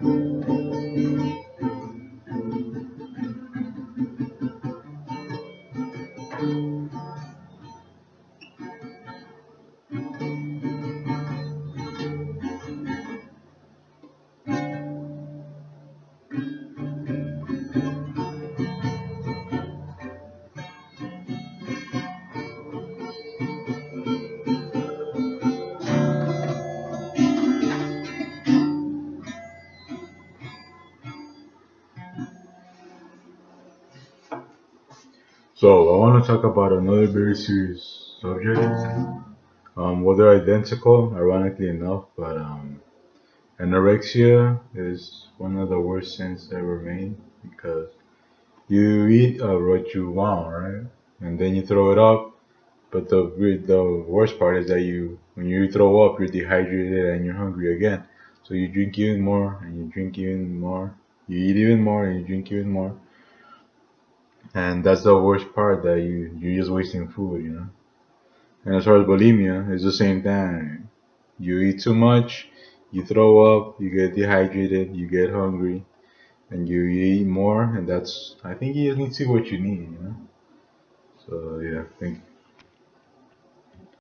thank you. So I want to talk about another very serious subject. Um, well, they're identical, ironically enough, but um, anorexia is one of the worst sins ever made because you eat uh, what you want, right? And then you throw it up. But the the worst part is that you when you throw up, you're dehydrated and you're hungry again. So you drink even more and you drink even more. You eat even more and you drink even more and that's the worst part that you you're just wasting food you know? And as far as bulimia it's the same thing. You eat too much you throw up you get dehydrated you get hungry and you eat more and that's i think you just need to see what you need you know? So yeah thank you